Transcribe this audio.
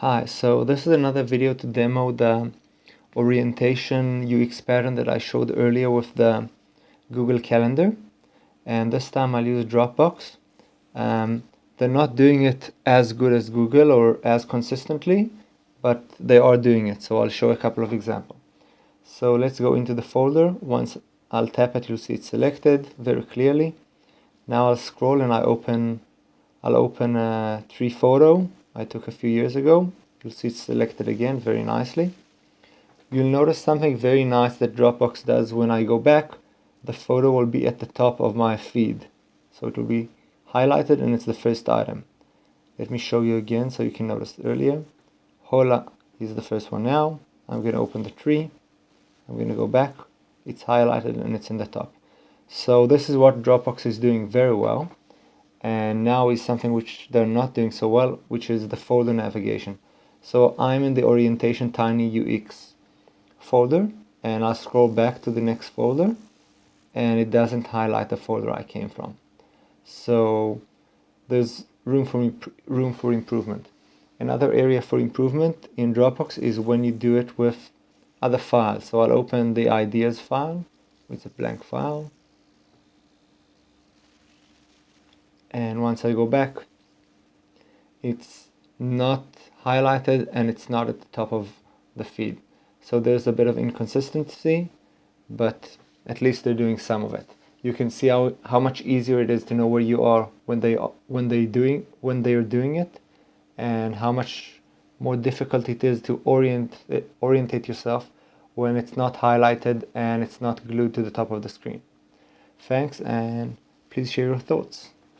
Hi, so this is another video to demo the orientation UX pattern that I showed earlier with the Google Calendar and this time I'll use Dropbox. Um, they're not doing it as good as Google or as consistently but they are doing it so I'll show a couple of examples. So let's go into the folder. Once I'll tap it you'll see it selected very clearly. Now I'll scroll and I open I'll open a tree photo I took a few years ago. You'll see it's selected again very nicely. You'll notice something very nice that Dropbox does when I go back. The photo will be at the top of my feed. So it will be highlighted and it's the first item. Let me show you again so you can notice earlier. Hola is the first one now. I'm going to open the tree. I'm going to go back. It's highlighted and it's in the top. So this is what Dropbox is doing very well and now is something which they're not doing so well which is the folder navigation. So I'm in the orientation tiny UX folder and I'll scroll back to the next folder and it doesn't highlight the folder I came from. So there's room for room for improvement. Another area for improvement in Dropbox is when you do it with other files. So I'll open the ideas file it's a blank file and once I go back it's not highlighted and it's not at the top of the feed. So there's a bit of inconsistency but at least they're doing some of it. You can see how, how much easier it is to know where you are when they when they doing when they are doing it and how much more difficult it is to orient orientate yourself when it's not highlighted and it's not glued to the top of the screen. Thanks and please share your thoughts